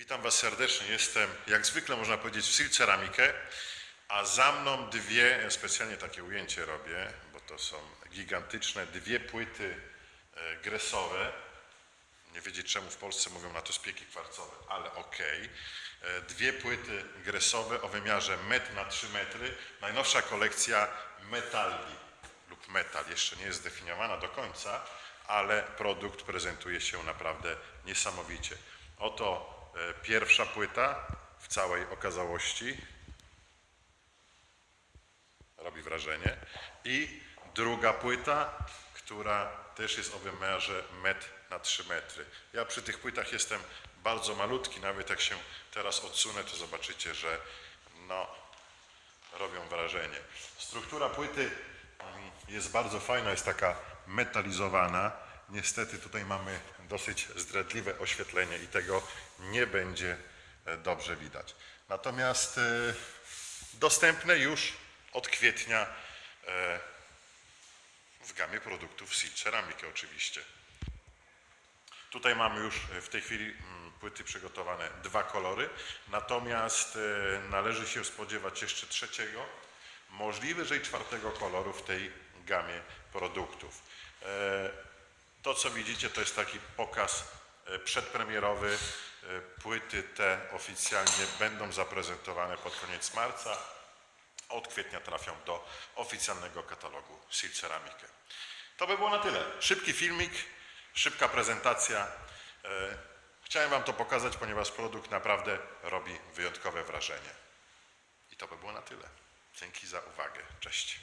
Witam Was serdecznie. Jestem, jak zwykle można powiedzieć, w Sil Ceramikę, a za mną dwie, specjalnie takie ujęcie robię, bo to są gigantyczne, dwie płyty e, gresowe. Nie wiedzieć czemu w Polsce mówią na to spieki kwarcowe, ale okej. E, Dwie płyty gresowe o wymiarze 1 na 3 metry. Najnowsza kolekcja Metalli lub Metal. Jeszcze nie jest zdefiniowana do końca, ale produkt prezentuje się naprawdę niesamowicie. Oto pierwsza płyta w całej okazałości. Robi wrażenie. I druga płyta, która też jest o wymiarze 1 na 3 metry. Ja przy tych płytach jestem bardzo malutki, nawet jak się teraz odsunę, to zobaczycie, że no, robią wrażenie. Struktura płyty mm, jest bardzo fajna, jest taka metalizowana. Niestety tutaj mamy dosyć zdradliwe oświetlenie i tego nie będzie e, dobrze widać. Natomiast e, dostępne już od kwietnia e, w gamie produktów Sil Ceramikę oczywiście. Tutaj mamy już w tej chwili mm, płyty przygotowane dwa kolory, natomiast należy się spodziewać jeszcze trzeciego, możliwe, że i czwartego koloru w tej gamie produktów. To, co widzicie, to jest taki pokaz e, przedpremierowy. E, Płyty te oficjalnie będą zaprezentowane pod koniec marca. Od kwietnia trafią do oficjalnego katalogu Sil Ceramikę. To by było na tyle. Szybki filmik, szybka prezentacja. E, Chciałem Wam to pokazać, ponieważ produkt naprawdę robi wyjątkowe wrażenie. I to by było na tyle. Dzięki za uwagę. Cześć.